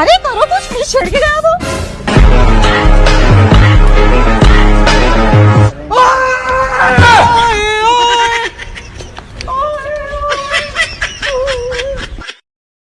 अरे करो कुछ छिड़ के गया वो।